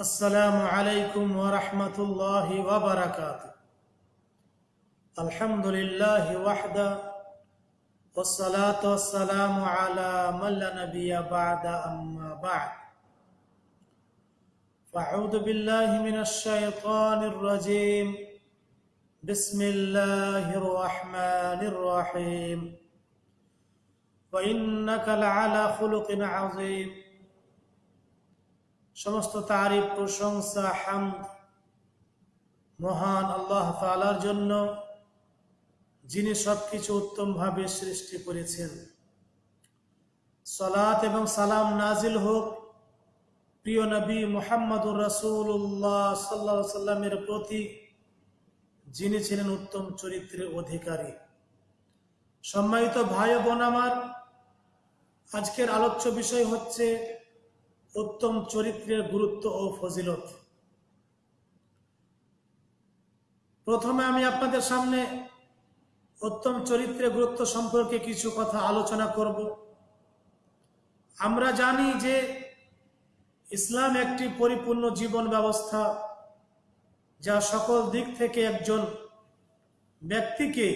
السلام عليكم ورحمة الله وبركاته. الحمد لله وحده والصلاة والسلام على من لا نبي بعد أما بعد. فأعوذ بالله من الشيطان الرجيم. بسم الله الرحمن الرحيم. وإنك لعلى خلق عظيم. সমস্ত তারিফ, প্রশংসা, হামদ মহান আল্লাহ তালার জন্য যিনি সবকিছু উত্তমভাবে সৃষ্টি করেছেন। সলাত এবং সালাম নাজিল হোক প্রিয় নবী মোহাম্মদুর রাসূলুল্লাহ সাল্লাহ সাল্লামের প্রতি, যিনি ছিলেন উত্তম চরিত্রের অধিকারী। সম্মানিত ভাই বোন আমার, আজকের আলোচ্য বিষয় হচ্ছে উত্তম চরিত্রের গুরুত্ব ও ফজিলত। প্রথমে আমি আপনাদের সামনে উত্তম চরিত্রের গুরুত্ব সম্পর্কে কিছু কথা আলোচনা করব। আমরা জানি যে ইসলাম একটি পরিপূর্ণ জীবন ব্যবস্থা যা সকল দিক থেকে একজন ব্যক্তিকে,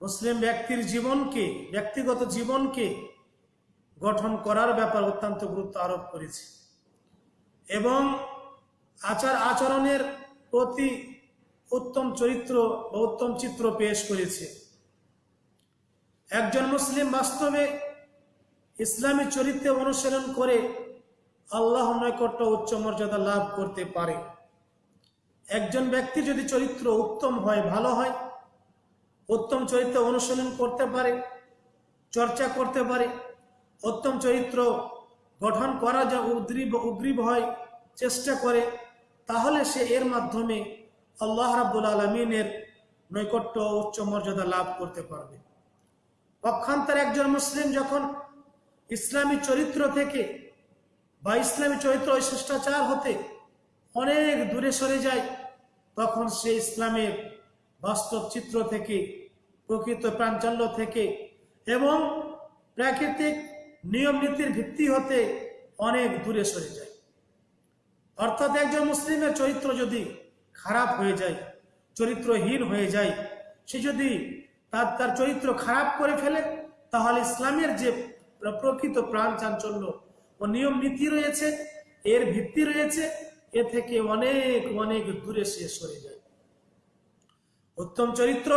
মুসলিম ব্যক্তির জীবনকে, ব্যক্তিগত জীবনকে গঠন করার ব্যাপার অত্যন্ত গুরুত্ব আরোপ করেছে। এবং আচার আচরণের প্রতি উত্তম চরিত্র বা উত্তম চিত্র পেশ করেছে। একজন মুসলিম বাস্তবে ইসলামী চরিত্রে অনুসরণ করে আল্লাহ নৈকট্য উচ্চ মর্যাদা লাভ করতে পারে। একজন ব্যক্তি যদি চরিত্র উত্তম হয়, ভালো হয়, উত্তম চরিত্র অনুসরণ করতে পারে, চর্চা করতে পারে উত্তম চরিত্র গঠন করা যা উদ্গ্রীব উগ্রীব হয়, চেষ্টা করে, তাহলে সে এর মাধ্যমে আল্লাহ রাবুল আলমিনের নৈকট্য উচ্চ মর্যাদা লাভ করতে পারবে। পক্ষান্তর একজন মুসলিম যখন ইসলামী চরিত্র থেকে বা ইসলামী চরিত্র ওই শিষ্টাচার হতে অনেক দূরে সরে যায়, তখন সে ইসলামের বাস্তব চিত্র থেকে, প্রকৃত প্রাঞ্চল্য থেকে এবং প্রাকৃতিক নিয়ম নীতির ভিত্তি হতে অনেক দূরে সরে যায়। অর্থাৎ একজন মুসলিমের চরিত্র যদি খারাপ হয়ে যায়, চরিত্রহীন হয়ে যায়, সে যদি তার তার চরিত্র খারাপ করে ফেলে, তাহলে ইসলামের যে প্রকৃত প্রাণ চাঞ্চল্য ও নিয়ম নীতি রয়েছে, এর ভিত্তি রয়েছে, এ থেকে অনেক অনেক দূরে সে সরে যায়। উত্তম চরিত্র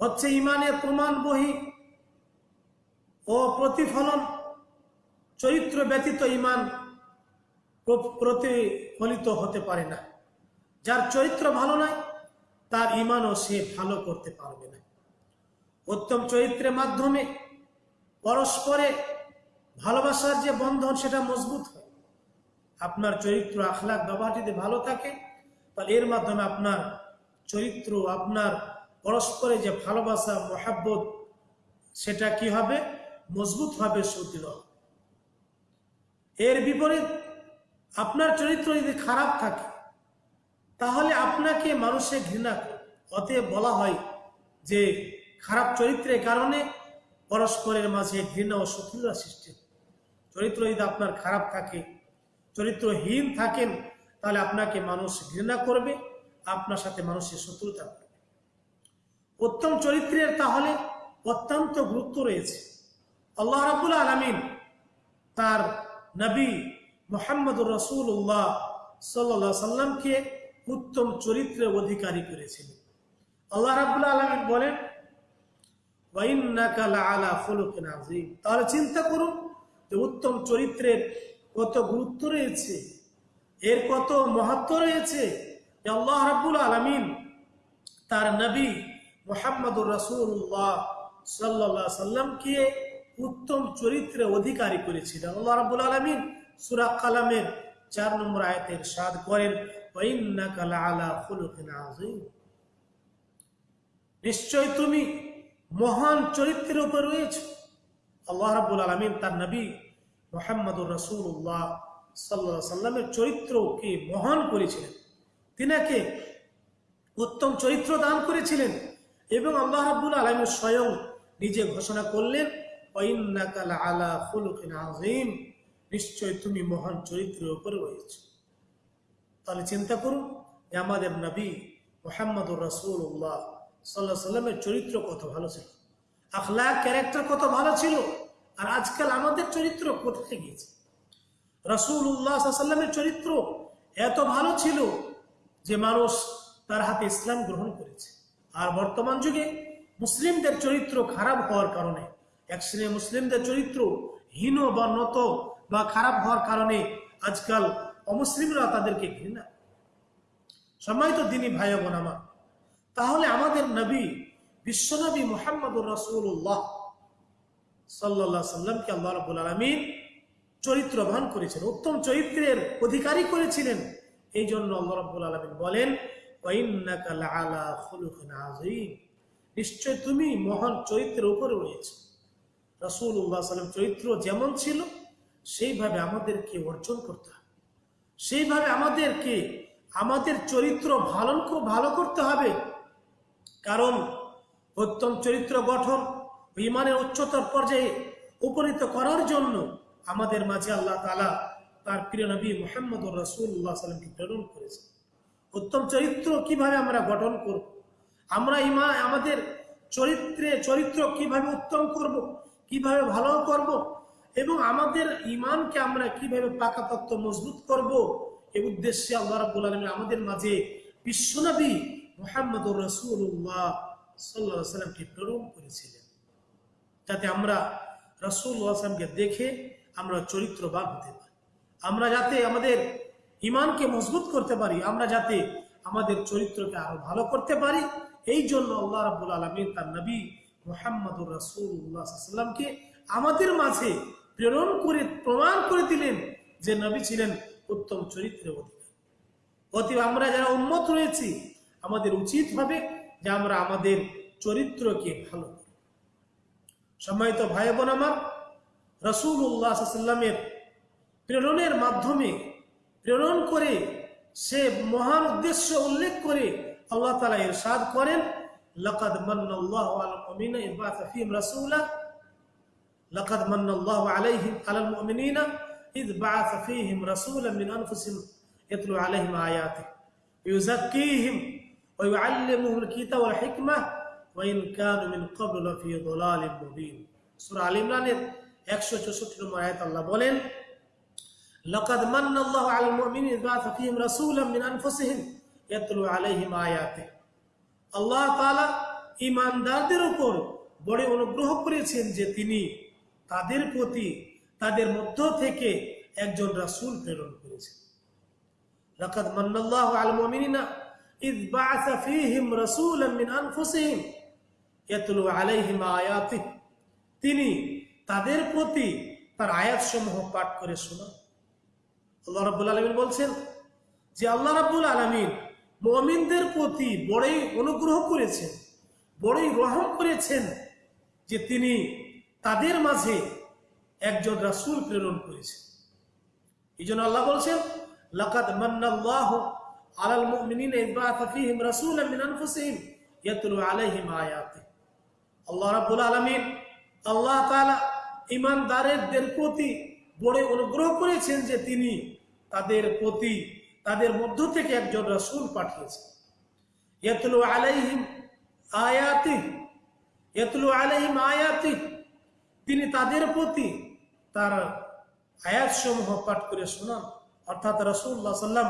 হচ্ছে ইমানের প্রমাণ বহি। ও প্রতিফলন চরিত্র ব্যতীত ইমান প্রতিফলিত হতে পারে না। যার চরিত্র ভালো নয়, তার ইমানও সে ভালো করতে পারবে না। উত্তম চরিত্রের মাধ্যমে পরস্পরে ভালোবাসার যে বন্ধন, সেটা মজবুত হয়। আপনার চরিত্র আখলাখ ব্যবহার যদি ভালো থাকে, তাহলে এর মাধ্যমে আপনার চরিত্র আপনার পরস্পরে যে ভালোবাসা, মহাব্বত, সেটা কি হবে? মজবুত হবে। সুদৃঢ় এর বিপরীত আপনার চরিত্র যদি খারাপ থাকে, তাহলে আপনাকে মানুষে ঘৃণা অতএব বলা হয় যে খারাপ চরিত্রের কারণে পরস্পরের মাঝে ঘৃণা ও শত্রুতা সৃষ্টি চরিত্র যদি আপনার খারাপ থাকে, চরিত্রহীন থাকেন, তাহলে আপনাকে মানুষ ঘৃণা করবে, আপনার সাথে মানুষের শত্রুতা করবে। উত্তম চরিত্রের তাহলে অত্যন্ত গুরুত্ব রয়েছে। আল্লাহ রাবুল আলমিন তার নবী মোহাম্মদুর রসুল্লাহ সাল্লা সাল্লামকে উত্তম চরিত্রের অধিকারী করেছিলেন। আল্লাহ রাবুল আলমিন বলেন তাহলে চিন্তা করুন যে উত্তম চরিত্রের কত গুরুত্ব রয়েছে, এর কত মহাত্ম রয়েছে আল্লাহ রাবুল আলমিন তার নবী মোহাম্মদুর রসুল্লাহ সাল্লা সাল্লামকে উত্তম চরিত্রে অধিকারী করেছিলেন। আল্লাহ রাবুল আলমিন সুরা কালামের চার নম্বর আয়তের সাদ করেন নিশ্চয় তুমি মহান চরিত্রের উপর রয়েছে। আল্লাহ রাবুল আলমিন তার নবী মোহাম্মদুর রসুল্লাহ সাল্লা সাল্লামের চরিত্রকে মহান করেছিলেন। তিনাকে উত্তম চরিত্র দান করেছিলেন এবং আল্লাহ রাবুল আলমীর স্বয়ং নিজে ঘোষণা করলেন নিশ্চয় তুমি মহান চরিত্রের উপর রয়েছে। তাহলে চিন্তা করুন যে আমাদের নবী মোহাম্মদুর রসুল্লাহ সাল্লাহ সাল্লামের চরিত্র কত ভালো ছিল। আখলা ক্যারেক্টার কত ভালো ছিল। আর আজকাল আমাদের চরিত্র কোথায় গিয়েছে? রসুল্লাহ সাল্লামের চরিত্র এত ভালো ছিল যে মানুষ তার হাতে ইসলাম গ্রহণ করেছে। আর বর্তমান যুগে মুসলিমদের চরিত্র খারাপ হওয়ার কারণে এক শ্রেণির মুসলিমদের চরিত্র হীন বা নত বা খারাপ হওয়ার কারণে আজকাল অমুসলিমরা তাদেরকে ঘৃণা সম্মানিত দিনী ভাই বোন আমার, তাহলে আমাদের নবী বিশ্বনবী মোহাম্মদুর রসুল্লাহ সাল্লাহ সাল্লামকে আল্লাহ রবুল আলমিন চরিত্রবান করেছেন, উত্তম চরিত্রের অধিকারী করেছিলেন। এই জন্য আল্লাহ রব্বুল আলমিন বলেন। নিশ্চয় তুমি মহান চরিত্রের উপরে রয়েছে। রাসূলুল্লাহ সাল্লাম চরিত্র যেমন ছিল, সেইভাবে আমাদেরকে অর্জন করতে হবে। সেইভাবে আমাদেরকে, আমাদের চরিত্র ভালো ভালো করতে হবে। কারণ উত্তম চরিত্র গঠন ইমানের উচ্চতর পর্যায়ে উপনীত করার জন্য আমাদের মাঝে আল্লাহ তালা তার প্রিয় নবী মোহাম্মদ রসুল্লাহ সাল্লামকে প্রেরণ করেছে উত্তম চরিত্র কীভাবে আমরা গঠন করব? আমরা ইমা, আমাদের চরিত্রে, চরিত্র কীভাবে উত্তম করব? কীভাবে ভালো করব? এবং আমাদের ইমানকে আমরা কীভাবে পাকাপত্ত মজবুত করব? এ উদ্দেশ্যে আল্লাহ রাব্বুল আলামিন আমাদের মাঝে বিশ্বনবী মোহাম্মদুর রসুল্লাহ সাল্লাহ সাল্লামকে প্রেরণ করেছিলেন। যাতে আমরা রসুল্লাহ আসলামকে দেখে আমরা চরিত্রবান হতে পারি। আমরা যাতে আমাদের ইমানকে মজবুত করতে পারি, আমরা যাতে আমাদের চরিত্রকে আরও ভালো করতে পারি। এই জন্য আল্লাহ রাবুল আলমিন তার নবী মোহাম্মদুর রসুল্লাহামকে আমাদের মাঝে প্রেরণ করে, প্রমাণ করে দিলেন যে নবী ছিলেন উত্তম চরিত্রের অধিকারী। অতএব আমরা যারা উন্মত রয়েছি, আমাদের উচিত হবে যে আমরা আমাদের চরিত্রকে ভালো করি। সম্মানিত ভাই বোন আমার রসুল্লাহামের প্রেরণের মাধ্যমে প্রেরণ করে সে মহান উদ্দেশ্য উল্লেখ করে আল্লাহ তালা এর সাদ করেন لقد من الله على المؤمنين إذ بعث فيهم رسولا لقد من الله عليهم على المؤمنين إذ بعث فيهم رسولا من أنفسهم يتلو عليهم آياته يزكيهم ويعلمهم الكتاب والحكمة وإن كانوا من قبل لفي ضلال مبين سورة آل ইমরানের 164 নম্বর আয়াত আল্লাহ বলেন لقد من الله على المؤمنين إذ بعث فيهم رسولا من أنفسهم يتلو عليهم آياته আল্লাহ তালা ইমানদারদের উপর বড় অনুগ্রহ করেছেন যে তিনি তাদের প্রতি, তাদের মধ্য থেকে একজন রাসুল প্রেরণ করেছেন। লাকাদ মান্নাল্লাহু আল তিনি তাদের প্রতি তার আয়াতসমূহ পাঠ করে শোনা আল্লাহ রাবুল আলমিন বলছেন যে আল্লাহ রাবুল আলমিন মুমিনদের প্রতি বড়ই অনুগ্রহ করেছেন, বড়ই রহম করেছেন যে তিনি তাদের মাঝে একজন রাসুল প্রেরণ করেছেন। এই জন্য আল্লাহ বলছেন, লাকাদ মান্নাল্লাহু আলাল মুমিনিনা বাআথা ফীহিম রাসূলান মিন আনফুসিহিম ইয়াতলু আলাইহিম আয়াতি। আল্লাহ রাব্বুল আলামিন আল্লাহ তাআলা ঈমানদারদের প্রতি বড় অনুগ্রহ করেছেন যে তিনি তাদের প্রতি তাদের মধ্য থেকে একজন রাসূল পাঠিয়েছেন ইয়াতলু আলাইহিম আয়াতি, ইয়াতলু আলাইহিম আয়াতি। তিনি তাদের প্রতি তার আয়াত সমূহ পাঠ করে শোনান। অর্থাৎ রসুল্লাহ সাল্লাম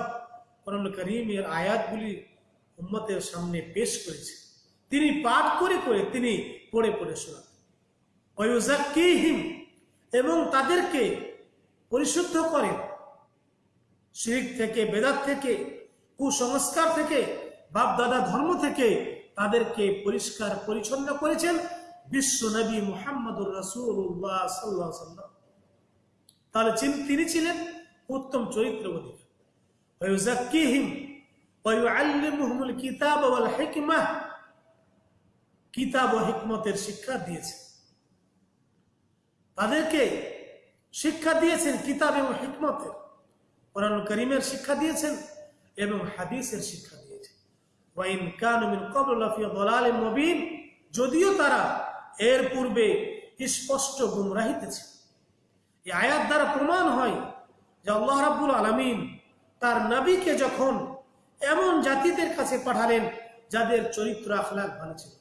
কোরআন করিমের আয়াতগুলি উম্মতের সামনে পেশ করেছে। তিনি পাঠ করে করে তিনি পড়ে পড়ে শোনান। এবং তাদেরকে পরিশুদ্ধ করেন। শিরিক থেকে, বেদাত থেকে, কুসংস্কার থেকে বাপ দাদা ধর্ম থেকে তাদেরকে পরিষ্কার, পরিচ্ছন্ন করেছেন বিশ্ব নবী মোহাম্মদুর রাসুল্লাহ সাল্লাহ সাল্লাম তাহলে তিনি ছিলেন উত্তম চরিত্র অধিকার কিতাব হেকমা। কিতাব ও হিকমতের শিক্ষা দিয়েছেন। তাদেরকে শিক্ষা দিয়েছেন কিতাব এবং হিকমতের। কোরআন করিমের শিক্ষা দিয়েছেন এবং হাদিসের শিক্ষা দিয়েছেন। যদিও তারা এর পূর্বে স্পষ্ট গুমরাহিতে ছিল এই আয়াত দ্বারা প্রমাণ হয় যে আল্লাহ রাব্বুল আলামিন তার নবীকে যখন এমন জাতিদের কাছে পাঠালেন যাদের চরিত্র আখলাক ভালো ছিল,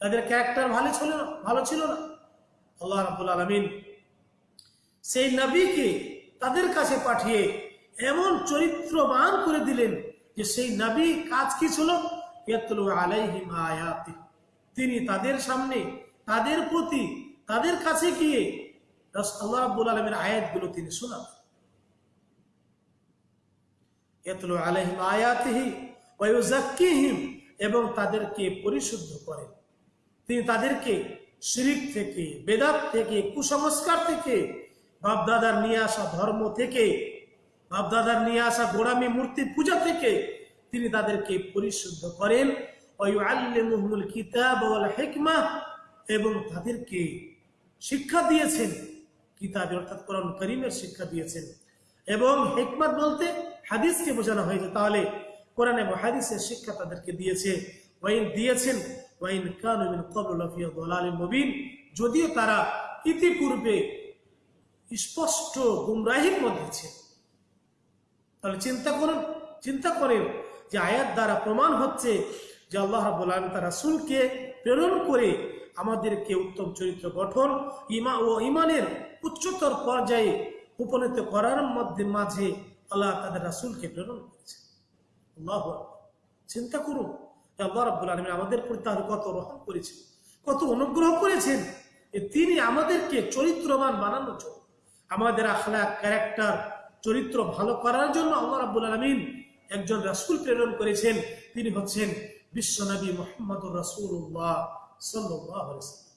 তাদের ক্যারেক্টার ভালো ছিল না, ভালো ছিল না। আল্লাহ রাবুল আলমিন সেই নবীকে তাদের কাছে পাঠিয়ে এমন চরিত্রবান করে দিলেন যে সেই নবী কাজ কি ছিল? আলাইহিম আয়াতি। তিনি তাদের সামনে, তাদের প্রতি, তাদের কাছে গিয়ে আল্লাহ আলমের আয়াতগুলো তিনি শোনাবেন ইয়াতলু আলাইহিম আয়াতিহি এবং তাদেরকে পরিশুদ্ধ করেন। তিনি তাদেরকে শিরিক থেকে, বেদাত থেকে, কুসংস্কার থেকে, বাপদাদার নিয়ে আসা ধর্ম থেকে বাপদাদার নিয়ে আসা গোড়ামি মূর্তি পূজা থেকে তিনি তাদেরকে পরিশুদ্ধ করেন। কিতাব হিকমা এবং তাদেরকে শিক্ষা দিয়েছেন। কিতাব অর্থাৎ কোরআন করিমের শিক্ষা দিয়েছেন। এবং হিকমত বলতে হাদিসকে বোঝানো হয়েছে। তাহলে কোরআন এবং হাদিসের শিক্ষা তাদেরকে দিয়েছে। ওয়াইন দিয়েছেন, ওয়াইন কানু মিন ক্বাবলু লাফি যদিও তারা ইতিপূর্বে স্পষ্ট গুমরাহির মধ্যে ছিল তাহলে চিন্তা করুন, চিন্তা করেন যে আয়াত দ্বারা প্রমাণ হচ্ছে যে আল্লাহ রাব্বুল আলামিন তার রাসূলকে প্রেরণ করে আমাদেরকে উত্তম চরিত্র গঠন, ইমা ও ইমানের উচ্চতর পর্যায়ে উপনীত করার মধ্যে মাঝে আল্লাহ তাদের রাসূলকে প্রেরণ করেছে আল্লাহ চিন্তা করুন আল্লাহ রাব্বুল আলামিন আমাদের প্রতি তাহলে কত রহম করেছেন, কত অনুগ্রহ করেছেন তিনি আমাদেরকে চরিত্রবান বানানোর জন্য, আমাদের আখলাক, ক্যারেক্টার চরিত্র ভালো করার জন্য আল্লাহ রাব্বুল আলামিন একজন রাসূল প্রেরণ করেছেন। তিনি হচ্ছেন বিশ্বনবী সাল্লাল্লাহু আলাইহি ওয়াসাল্লাম।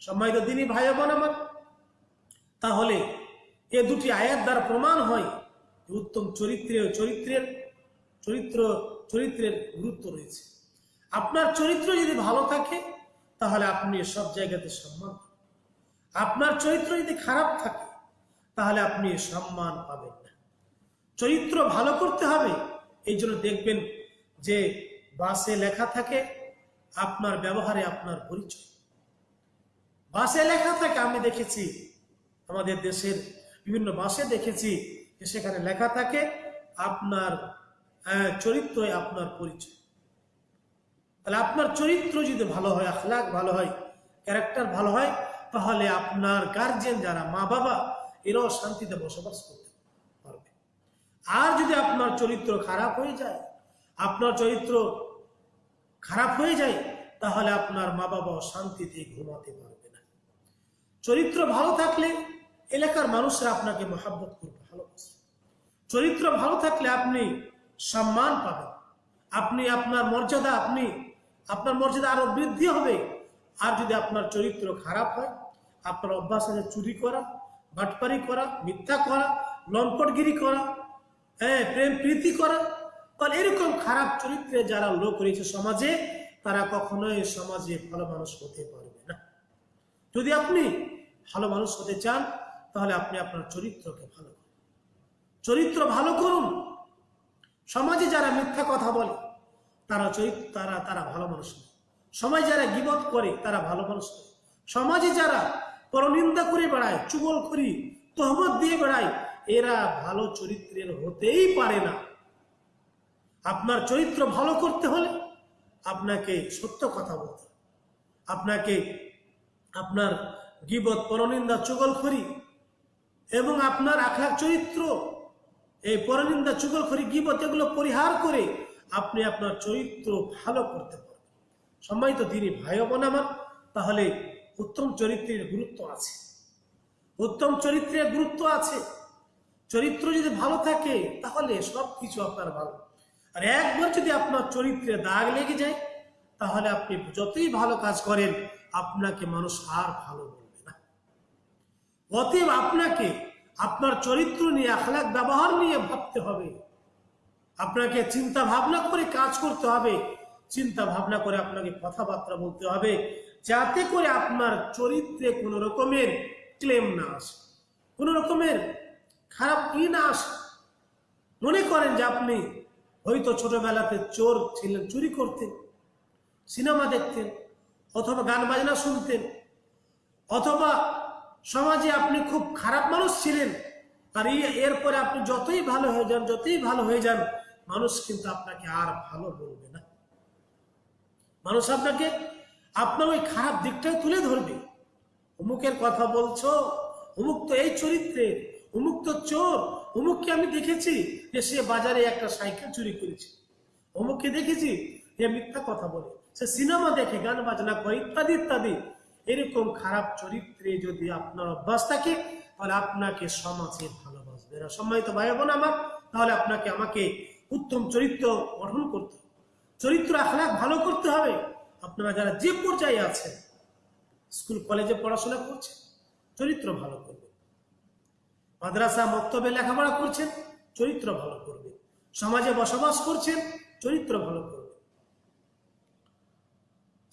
সম্মানিত দিনী ভাই বোন আমার, তাহলে এ দুটি আয়াত দ্বারা প্রমাণ হয় উত্তম চরিত্রের চরিত্রের, চরিত্র, চরিত্রের গুরুত্ব রয়েছে। আপনার চরিত্র যদি ভালো থাকে, তাহলে আপনি সব জায়গাতে সম্মান আপনার চরিত্র যদি খারাপ থাকে তাহলে আপনি সম্মান পাবেন না। চরিত্র ভালো করতে হবে এই জন্য দেখবেন যে বাসে লেখা থাকে আপনার ব্যবহারে আপনার পরিচয়। বাসে লেখা থাকে আমি দেখেছি আমাদের দেশের বিভিন্ন বাসে দেখেছি যে সেখানে লেখা থাকে আপনার আহ, চরিত্রই আপনার পরিচয়। তাহলে আপনার চরিত্র যদি ভালো হয় আখলাক ভালো হয় ক্যারেক্টার ভালো হয় তাহলে আপনার গার্জেন যারা মা বাবা এরাও শান্তিতে বসবাস করতে পারবে। আর যদি আপনার চরিত্র খারাপ হয়ে যায়, আপনার চরিত্র খারাপ হয়ে যায়, তাহলে আপনার মা বাবাও শান্তিতে ঘুমাতে পারবে না। চরিত্র ভালো থাকলে এলাকার মানুষরা আপনাকে মহাব্বত করবে, ভালোবাসবে। চরিত্র ভালো থাকলে আপনি সম্মান পাবেন। আপনি আপনার মর্যাদা, আপনি আপনার মর্যাদা আরও বৃদ্ধি হবে। আর যদি আপনার চরিত্র খারাপ হয়, আপনার অভ্যাস আছে চুরি করা বাটপারি করা, মিথ্যা করা, লম্পটগিরি করা হ্যাঁ প্রেম প্রীতি করা, তাহলে এরকম খারাপ চরিত্রে যারা লোক রয়েছে সমাজে, তারা কখনোই সমাজে ভালো মানুষ হতে পারবে না। যদি আপনি ভালো মানুষ হতে চান, তাহলে আপনি আপনার চরিত্রকে ভালো করুন। চরিত্র ভালো করুন। সমাজে যারা মিথ্যা কথা বলে, তারা চরিত্র তারা তারা ভালো মানুষ নয়। সমাজে যারা গিবত করে, তারা ভালো মানুষ নয়। সমাজে যারা পরনিন্দা করে বেড়ায়, চুগল করি, তহমত দিয়ে বেড়ায়। এরা ভালো চরিত্রের হতেই পারে না। আপনার চরিত্র ভালো করতে হলে আপনাকে সত্য কথা বলতে আপনাকে আপনার গিবত, পরনিন্দা চুগলখড়ি এবং আপনার আখলাখ চরিত্র, এই পরনিন্দা চুগলখড়ি গিবত এগুলো পরিহার করে আপনি আপনার চরিত্র ভালো করতে পারবেন। সম্মানিত তিনি ভাই বোন আমার, তাহলে উত্তম চরিত্রের গুরুত্ব আছে। উত্তম চরিত্রের গুরুত্ব আছে। চরিত্র যদি ভালো থাকে, তাহলে সব কিছু আপনার ভালো। আর একবার যদি আপনার চরিত্রে দাগ লেগে যায়, তাহলে আপনি যতই ভালো কাজ করেন, আপনাকে মানুষ আর ভালো বলবে না। অতএব আপনাকে আপনার চরিত্র নিয়ে আখলাক ব্যবহার নিয়ে ভাবতে হবে। আপনাকে চিন্তা ভাবনা করে কাজ করতে হবে। চিন্তা ভাবনা করে আপনাকে কথাবার্তা বলতে হবে। যাতে করে আপনার চরিত্রে কোনো রকমের ক্লেম না আসে। কোনো রকমের খারাপ ই না আসে। মনে করেন যে আপনি হয়তো ছোটবেলাতে চোর ছিলেন, চুরি করতেন, সিনেমা দেখতেন, অথবা গান বাজনা শুনতেন, অথবা সমাজে আপনি খুব খারাপ মানুষ ছিলেন, আর এরপরে আপনি যতই ভালো হয়ে যান, যতই ভালো হয়ে যান, মানুষ কিন্তু আপনাকে আর ভালো বলবে না। মানুষ আপনাকে আপনার ওই খারাপ দিকটাই তুলে ধরবে। অমুকের কথা বলছো, অমুক তো এই চরিত্রের, অমুক তো চোর, অমুককে আমি দেখেছি যে সে বাজারে একটা সাইকেল চুরি করেছে। অমুককে দেখেছি যে মিথ্যা কথা বলে। সে সিনেমা দেখে, গান বাজনা করে, ইত্যাদি ইত্যাদি। এরকম খারাপ চরিত্রে যদি আপনার অভ্যাস থাকে, তাহলে আপনাকে সমাজে ভালোবাসবে না। সম্মানিত ভাই বোন আমার, তাহলে আপনাকে, আমাকে উত্তম চরিত্র গঠন করতে চরিত্র আখলাখ ভালো করতে হবে। আপনারা যারা যে পর্যায়ে আছেন, স্কুল, কলেজে পড়াশোনা করছেন, চরিত্র ভালো করবে মাদ্রাসা, মক্তবে লেখাপড়া করছেন, চরিত্র ভালো করবে সমাজে বসবাস করছেন, চরিত্র ভালো করবে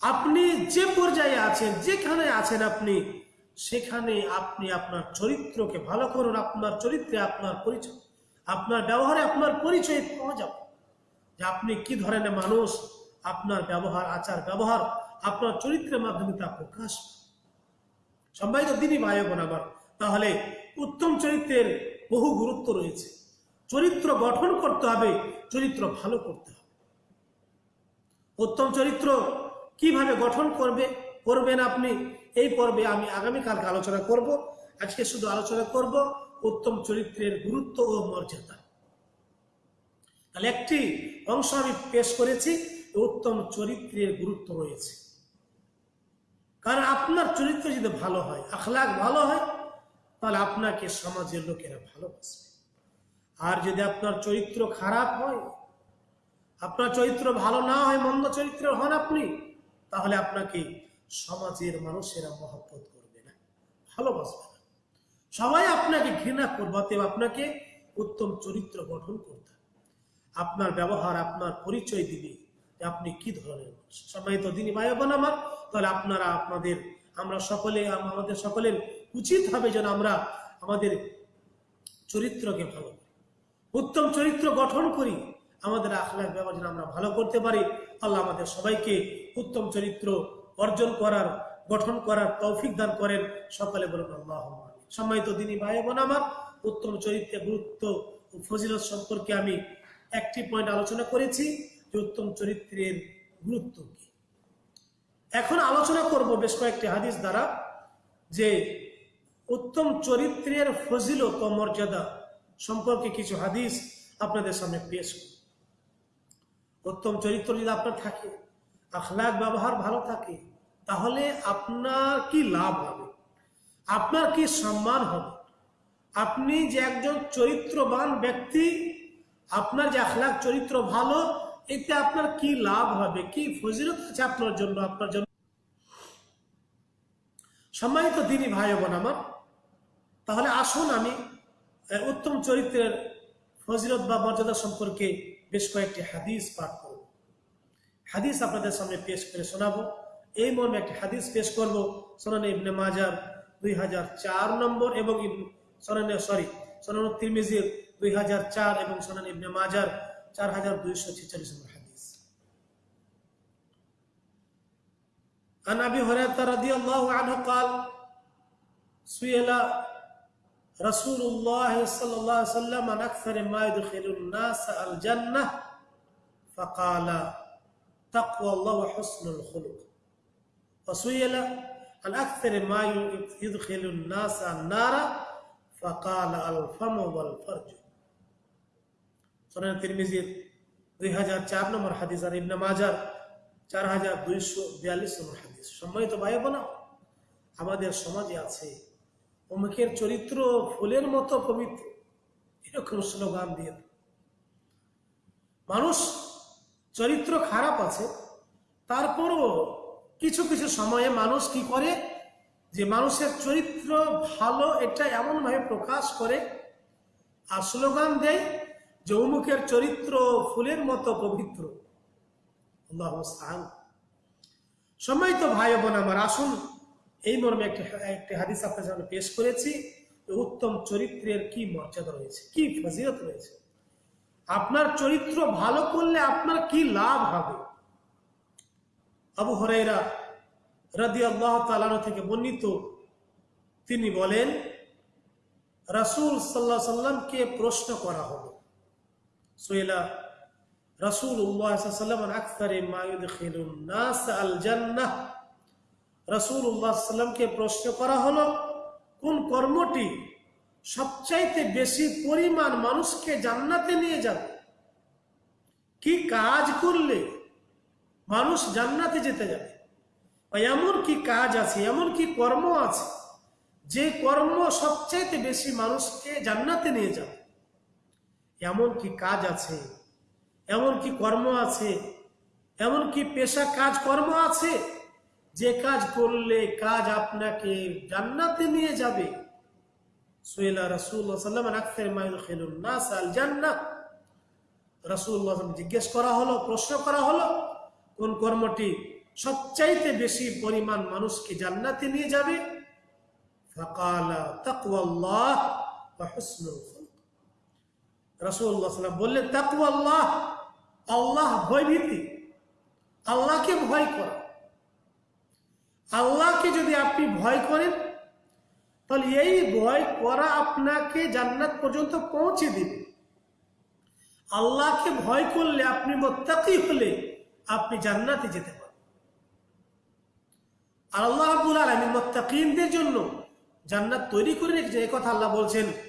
আপনি যে পর্যায়ে আছেন, যেখানে আছেন আপনি, সেখানে আপনি আপনার চরিত্রকে ভালো করুন, আপনার চরিত্রে আপনার পরিচয়, আপনার ব্যবহারে আপনার পরিচয় পাওয়া যাবে। যে আপনি কি ধরনের মানুষ আপনার ব্যবহার, আচার, ব্যবহার, আপনার চরিত্রের মাধ্যমে তা প্রকাশ। সম্মানিত দিনই ভাই বোন তাহলে উত্তম চরিত্রের বহু গুরুত্ব রয়েছে। চরিত্র গঠন করতে হবে, চরিত্র ভালো করতে হবে। উত্তম চরিত্র কীভাবে গঠন করবে, করবেন আপনি, এই পর্বে আমি আগামীকালকে আলোচনা করব। আজকে শুধু আলোচনা করব উত্তম চরিত্রের গুরুত্ব ও মর্যাদা। তাহলে একটি অংশ আমি পেশ করেছি উত্তম চরিত্রের গুরুত্ব রয়েছে। কারণ আপনার চরিত্র যদি ভালো হয় আখলাক ভালো হয়, তাহলে আপনাকে সমাজের লোকেরা ভালোবাসবে। আর যদি আপনার চরিত্র খারাপ হয়, আপনার চরিত্র ভালো না হয়, মন্দ চরিত্রের হন আপনি, তাহলে আপনাকে সমাজের মানুষেরা মহব্বত করবে না, ভালোবাসবে না। সবাই আপনাকে ঘৃণা করবে, অতএব আপনাকে উত্তম চরিত্র গঠন করতে আপনার ব্যবহার, আপনার পরিচয় দিবে যে আপনি কি ধরনের মানুষ সম্মানিত দিনী ভাই বোন আমার? তাহলে আপনারা আপনাদের, আমরা সকলে আম- আমাদের সকলের উচিত হবে যেন আমরা আমাদের চরিত্রকে ভালো উত্তম চরিত্র গঠন করি, আমাদের আখলাক ব্যবহার যেন আমরা ভালো করতে পারি। আল্লাহ আমাদের সবাইকে উত্তম চরিত্র অর্জন করার, গঠন করার তৌফিক দান করেন। সকলে বলুন আল্লাহ সম্মানিত দিনী ভাই বোন আমার, উত্তম চরিত্রের গুরুত্ব ও ফজিলত সম্পর্কে আমি একটি পয়েন্ট আলোচনা করেছি। যে উত্তম চরিত্রের গুরুত্ব কি? এখন আলোচনা করব বেশ কয়েকটি হাদিস দ্বারা যে উত্তম চরিত্রের ফজিলত মর্যাদা সম্পর্কে কিছু হাদিস আপনাদের সামনে পেশ করব। উত্তম চরিত্র যদি আপনার থাকে, আখলাক ব্যবহার ভালো থাকে, তাহলে আপনার কি লাভ হবে? আপনার কি সম্মান হবে? আপনি যে একজন চরিত্রবান ব্যক্তি, আপনার যে আখলাক চরিত্র ভালো এতে আপনার কি লাভ হবে? কি ফজিলত আছে আপনার জন্য আপনার জন্য? সম্মানিত দিনই ভাই বোন আমার, তাহলে আসুন আমি উত্তম চরিত্রের ফজিলত বা মর্যাদা সম্পর্কে বেশ কয়েকটি হাদিস পাঠ করব। হাদিস আপনাদের সামনে পেশ করে শোনাবো। এই মর্মে একটি হাদিস পেশ করব, সোনানে ইবনে মাজার দুই হাজার চার নম্বর এবং সরি, সোনান তিরমিজির দুই হাজার চার এবং সোনান ইবনে মাজার 4246 الحديث عن أبي هريرة رضي الله عنه قال سئل رسول الله صلى الله عليه وسلم عن أكثر ما يدخل الناس الجنة فقال تقوى الله وحسن الخلق. وسئل عن أكثر ما يدخل الناس النار؟ فقال الفم والفرج. সুনান তিরমিজির দুই হাজার চার নম্বর হাদিস আর ইবনে মাজার চার হাজার দুইশো বিয়াল্লিশ নম্বর হাদিস। সম্মানিত ভাই বোনা আমাদের সমাজে আছে অমুকের চরিত্র ফুলের মতো পবিত্র, এরকম স্লোগান দিয়ে। মানুষ চরিত্র খারাপ আছে, তারপরও কিছু কিছু সময়ে মানুষ কি করে? যে মানুষের চরিত্র ভালো, এটা এমনভাবে প্রকাশ করে আর স্লোগান দেয় যে অমুকের চরিত্র ফুলের মতো পবিত্র। মুস্তাআন। সম্মানিত ভাই বোন আমার, আসুন এই মর্মে একটি একটি হাদিস আপনার সামনে পেশ করেছি উত্তম চরিত্রের কি মর্যাদা রয়েছে, কি ফজিলত রয়েছে। আপনার চরিত্র ভালো করলে আপনার কি লাভ হবে? আবু হরাইরা রাদি আল্লাহ তালানো থেকে বর্ণিত। তিনি বলেন, রাসূল সাল্লাহ সাল্লামকে প্রশ্ন করা হলো উল্লাহ সাল্লামকে প্রশ্ন করা হলো, কোন কর্মটি সবচাইতে বেশি পরিমাণ মানুষকে জান্নাতে নিয়ে যাবে? কি কাজ করলে মানুষ জান্নাতে যেতে যাবে? এমন কি কাজ আছে, এমন কি কর্ম আছে, যে কর্ম সবচাইতে বেশি মানুষকে জান্নাতে নিয়ে যাবে? এমন কি কাজ আছে? এমন কি কর্ম আছে? এমন কি পেশা কাজ কর্ম আছে? যে কাজ করলে কাজ আপনাকে জান্নাতে নিয়ে যাবে। সুয়েলা রাসূলুল্লাহ সাল্লাল্লাহু আলাইহি ওয়াসাল্লাম মায়ুদখিলুন নাস আল জান্নাহ। রাসূলুল্লাহ জিজ্ঞেস করা হলো, প্রশ্ন করা হলো, কোন কর্মটি সবচাইতে বেশি পরিমাণ মানুষকে জান্নাতে নিয়ে যাবে? ফাকালা হুসনুল খুলক রাসূলুল্লাহ সাল্লাল্লাহু বললেন, তাকওয়াল্লাহ, আল্লাহ ভয়ভীতি। আল্লাহকে ভয় করা। আল্লাহকে যদি আপনি ভয় করেন, তাহলে এই ভয় করা আপনাকে জান্নাত পর্যন্ত পৌঁছে দিবে। আল্লাহকে ভয় করলে আপনি মোত্তাকি হলে আপনি জান্নাতে যেতে পারেন আর আল্লাহ রাব্বুল আলামিন মুত্তাকিনদের জন্য জান্নাত তৈরি করে রেখেছে কথা আল্লাহ বলছেন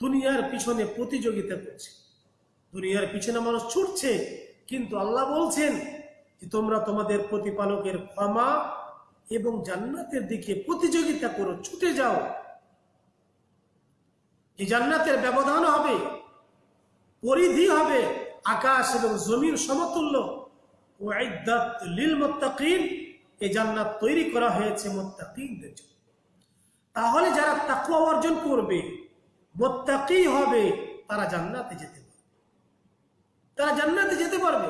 দুনিয়ার পিছনে প্রতিযোগিতা করছে। দুনিয়ার পিছনে মানুষ ছুটছে, কিন্তু আল্লাহ বলছেন যে তোমরা তোমাদের প্রতিপালকের ক্ষমা এবং জান্নাতের দিকে প্রতিযোগিতা করো, ছুটে যাও। এই জান্নাতের ব্যবধান হবে, পরিধি হবে, আকাশ এবং জমির সমতুল্য। ওয়াইদাত লিল মুত্তাকিন এই জান্নাত তৈরি করা হয়েছে মুত্তাকিনদের জন্য। তাহলে যারা তাকুয়া অর্জন করবে মোত্তাকি হবে, তারা জান্নাতে যেতে পারবে। তারা জান্নাতে যেতে পারবে।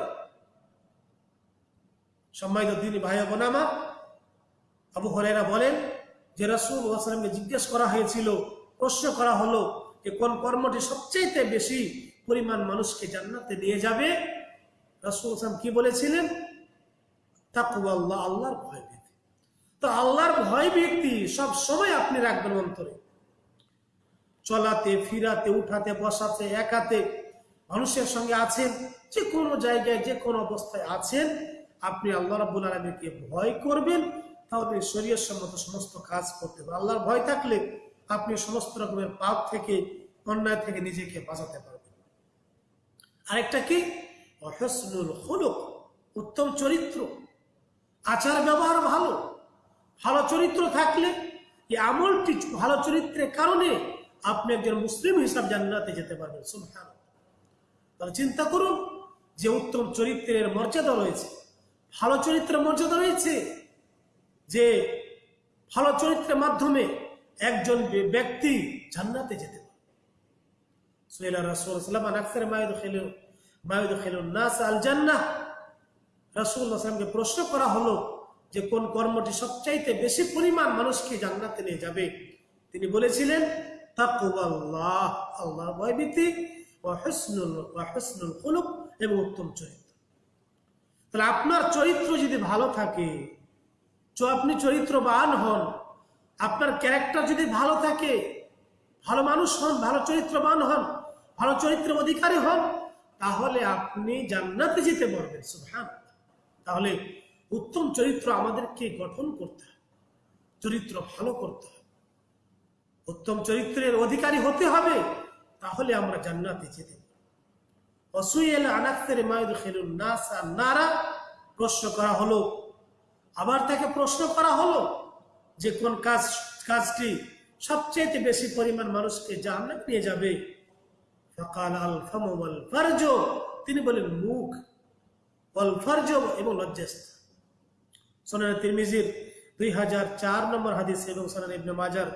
সম্মানিত দিন ভাই বোন আমার, আবু হরেরা বলেন যে রসুল ওয়াসালামকে জিজ্ঞেস করা হয়েছিল, প্রশ্ন করা হলো যে কোন কর্মটি সবচেয়ে বেশি পরিমাণ মানুষকে জান্নাতে নিয়ে যাবে? রসুল আসলাম কি বলেছিলেন? তাকু আল্লাহ আল্লাহর ভয় ভীতি। তো আল্লাহর ভয় ব্যক্তি সব সময় আপনি রাখবেন অন্তরে। চলাতে, ফিরাতে, উঠাতে, বসাতে, একাতে মানুষের সঙ্গে আছেন যে কোনো জায়গায় যে কোনো অবস্থায় আছেন, আপনি আল্লাহ রাবুল আলমীকে ভয় করবেন, তাহলে শরীর সম্মত সমস্ত কাজ করতে পারবেন আল্লাহর ভয় থাকলে আপনি সমস্ত রকমের পাপ থেকে, অন্যায় থেকে নিজেকে বাঁচাতে পারবেন। আরেকটা কি? হলুক উত্তম চরিত্র। আচার ব্যবহার ভালো ভালো চরিত্র থাকলে, এই আমলটি ভালো চরিত্রের কারণে আপনি একজন মুসলিম হিসাব জান্নাতে যেতে পারবেন সুবহান তাহলে চিন্তা করুন যে উত্তম চরিত্রের মর্যাদা রয়েছে, ভালো চরিত্রের মর্যাদা রয়েছে, যে ভালো চরিত্রের মাধ্যমে একজন ব্যক্তি জান্নাতে যেতে পারে সুহেলা রাসূল সাল্লাল্লাহু আলাইহি ওয়াসাল্লাম মায়ুদ খেলু মায়ুদ খেলু নাস আল জান্নাহ প্রশ্ন করা হলো যে কোন কর্মটি সবচাইতে বেশি পরিমাণ মানুষকে জান্নাতে নিয়ে যাবে? তিনি বলেছিলেন তাকওয়াল্লাহ আল্লাহর ভয়ভীতি ওয়া হুসনুল ওয়া হুসনুল খুলুক এবং উত্তম চরিত্র। তাহলে আপনার চরিত্র যদি ভালো থাকে, তো আপনি চরিত্রবান হন। আপনার ক্যারেক্টার যদি ভালো থাকে, ভালো মানুষ হন, ভালো চরিত্রবান হন, ভালো চরিত্রের অধিকারী হন, তাহলে আপনি জান্নাতে যেতে পারবেন সুবহান তাহলে উত্তম চরিত্র আমাদেরকে গঠন করতে হয় চরিত্র ভালো করতে হয় উত্তম চরিত্রের অধিকারী হতে হবে, তাহলে আমরা জান্নাতে যেতে অসুয়েল আনাক্তের মায়ুদ খেলুন নাসা নারা, প্রশ্ন করা হলো, আবার তাকে প্রশ্ন করা হলো যে কোন কাজ, কাজটি সবচেয়ে বেশি পরিমাণ মানুষকে জান্নাত নিয়ে যাবে? ফকাল আল ফামল তিনি বলেন, মুখ অল এবং লজ্জাস্ত সোনার তিরমিজির দুই হাজার চার নম্বর হাদিস এবং সোনার ইবনে মাজার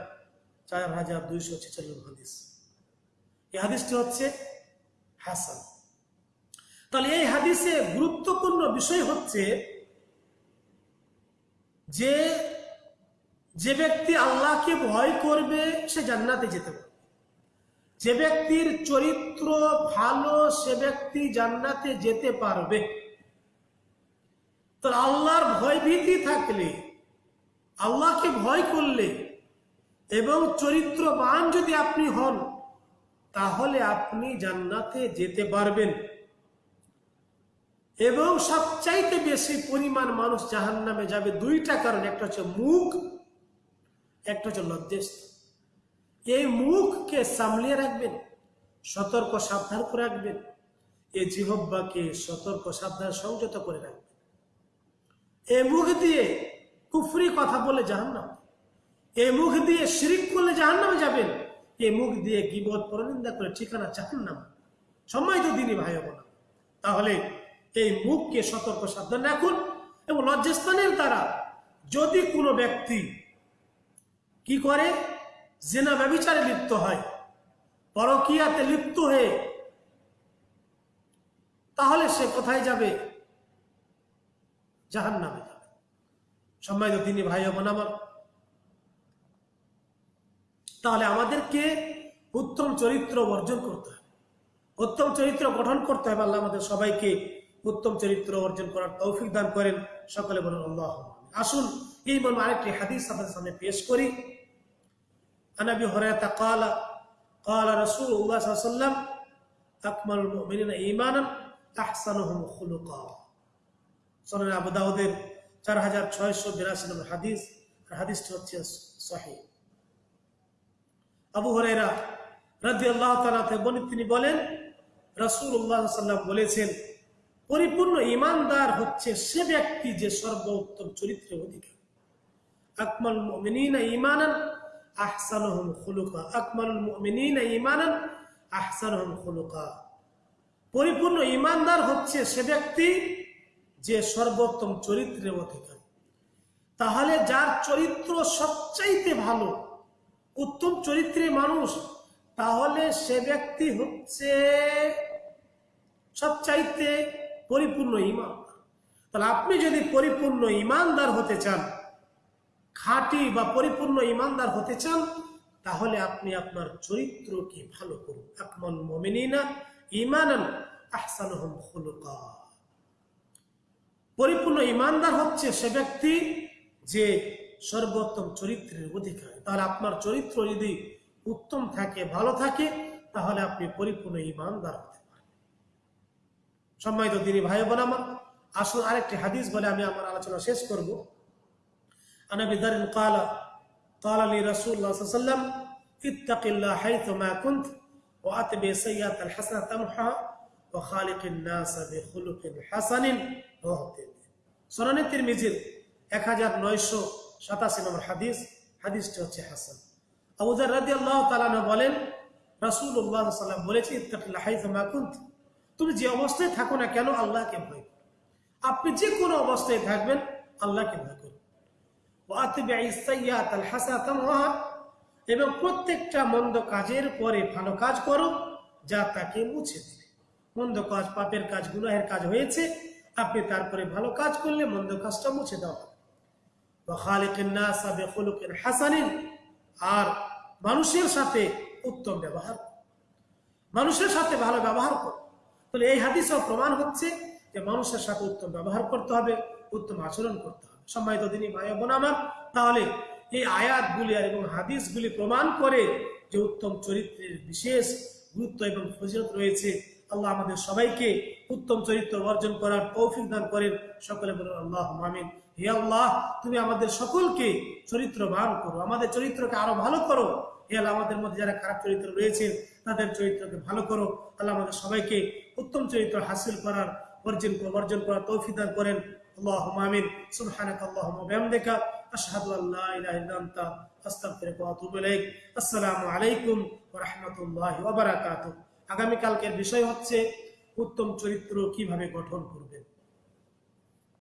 চার হাজার দুইশো ছেচল্লিশ হাদিস। এই হাদিসটি হচ্ছে হাসান। তাহলে এই হাদিসে গুরুত্বপূর্ণ বিষয় হচ্ছে যে যে ব্যক্তি আল্লাহকে ভয় করবে, সে জান্নাতে যেতে পারবে। যে ব্যক্তির চরিত্র ভালো, সে ব্যক্তি জান্নাতে যেতে পারবে। তো আল্লাহর ভয়ভীতি থাকলে, আল্লাহকে ভয় করলে এবং চরিত্রবান যদি আপনি হন, তাহলে আপনি জান্নাতে যেতে পারবেন। এবং সবচাইতে বেশি পরিমাণ মানুষ জাহান নামে যাবে দুইটা কারণ। একটা হচ্ছে মুখ, একটা হচ্ছে লজ্জেস এই মুখকে সামলিয়ে রাখবেন, সতর্ক, সাবধান করে রাখবেন। এই জিহব্বাকে সতর্ক, সাবধান, সংযত করে রাখবেন। এই মুখ দিয়ে কুফরি কথা বলে জাহান্নাম। এই মুখ দিয়ে শিরিক করলে জাহান্নামে যাবেন। এই মুখ দিয়ে গিবত, পরনিন্দা করে ঠিকানা জাহান্নাম সময় তো দিনই ভাই হব না তাহলে এই মুখকে সতর্ক সাবধান রাখুন এবং লজ্জাস্থানের দ্বারা যদি কোনো ব্যক্তি কি করে? জেনা ব্যবিচারে লিপ্ত হয়, পরকিয়াতে লিপ্ত হয়ে, তাহলে সে কোথায় যাবে? জাহান নামে যাবে। সম্মানিত তিনি ভাই বোন আমার তাহলে আমাদেরকে উত্তম চরিত্র অর্জন করতে হবে। উত্তম চরিত্র গঠন করতে হবে আল্লাহ আমাদের সবাইকে উত্তম চরিত্র অর্জন করার তৌফিক দান করেন। সকলে বলেন, আল্লাহ আসুন, এই মর্মে আরেকটি হাদিস আপনাদের সামনে পেশ করি। আনাবি হরাতা কালা কালা রসুল উল্লাহ সাল্লাম আকমাল মিনা ইমানান তাহসানহম খুলুকা। সোনান আবু দাউদের চার হাজার ছয়শো বিরাশি নম্বর হাদিস। হাদিসটি হচ্ছে সহি। আবু হরেরা রাজি আল্লাহ তালাতে বলে, তিনি বলেন, রাসূলুল্লাহ সাল্লাম বলেছেন, পরিপূর্ণ ইমানদার হচ্ছে সে ব্যক্তি যে সর্বোত্তম চরিত্রের অধিকার। আকমাল মুমিনিনা ঈমানান আহসানুহুম খুলুকা। আকমালুল মুমিনিনা ঈমানান আহসানুহুম খুলুকা। পরিপূর্ণ ইমানদার হচ্ছে সে ব্যক্তি যে সর্বোত্তম চরিত্রের অধিকারী। তাহলে যার চরিত্র সবচাইতে ভালো উত্তম চরিত্রে মানুষ, তাহলে সে ব্যক্তি হচ্ছে সবচাইতে পরিপূর্ণ ইমান তাহলে আপনি যদি পরিপূর্ণ ইমানদার হতে চান, খাঁটি বা পরিপূর্ণ ইমানদার হতে চান, তাহলে আপনি আপনার চরিত্রকে ভালো করুন। আকমল মমিনা খুলুকা। পরিপূর্ণ ইমানদার হচ্ছে সে ব্যক্তি যে সর্বোত্তম চরিত্রের অধিকারী। তাহলে আপনার চরিত্র যদি উত্তম থাকে, ভালো থাকে, তাহলে আপনি পরিপূর্ণ ইমানদার হতে পারেন সম্মানিত তিনি ভাই বোন আমার, আসুন আরেকটি হাদিস বলে আমি আমার আলোচনা শেষ করব। আনাবি দারিন কালা কালা লি রাসূলুল্লাহ 1987 নম্বর হাদিস, হাদিসটি হচ্ছে হাসান। আবু যার রাদিয়াল্লাহু তাআলা বলেন আলাইহি ওয়াসাল্লাম বলেছে তুমি যে অবস্থায় থাকো না কেন আল্লাহকে ভয় করো? আপনি যে কোনো অবস্থায় থাকবেন, আল্লাহকে ভয় করুন এবং প্রত্যেকটা মন্দ কাজের পরে ভালো কাজ করো, যা তাকে মুছে দিবে। মন্দ কাজ পাপের কাজ, গুনাহের কাজ হয়েছে, আপনি তারপরে ভালো কাজ করলে মন্দ কাজটা মুছে দেওয়া আর মানুষের সাথে উত্তম ব্যবহার মানুষের সাথে ভালো ব্যবহার করো। তাহলে এই হাদিসেও প্রমাণ হচ্ছে যে মানুষের সাথে উত্তম ব্যবহার করতে হবে, উত্তম আচরণ করতে হবে। সম্মানিত দিনী ভাই বোন আমার, তাহলে এই আয়াতগুলি এবং হাদিসগুলি প্রমাণ করে যে উত্তম চরিত্রের বিশেষ গুরুত্ব এবং ফজিলত রয়েছে। আল্লাহ আমাদের সবাইকে উত্তম চরিত্র অর্জন করার তৌফিক দান করেন। সকলে বলুন আল্লাহ মামিন হে আল্লাহ, তুমি আমাদের সকলকে চরিত্রবান করো, আমাদের চরিত্রকে আরও ভালো করো। হে আল্লাহ, আমাদের মধ্যে যারা খারাপ চরিত্র রয়েছে, তাদের চরিত্রকে ভালো করো। আল্লাহ আমাদের সবাইকে উত্তম চরিত্র হাসিল করার, অর্জন অর্জন করার তৌফিদান করেন। আল্লাহ আমিন। সুবহানাক আল্লাহুম্মা বিহামদিকা, আশহাদু আল্লা ইলাহা ইল্লা আনতা, আস্তাগফিরুকা ওয়া আতুবু ইলাইক। আসসালামু আলাইকুম ওয়া রাহমাতুল্লাহি ওয়া আগামী কালকের বিষয় হচ্ছে, উত্তম চরিত্র কীভাবে গঠন করবেন?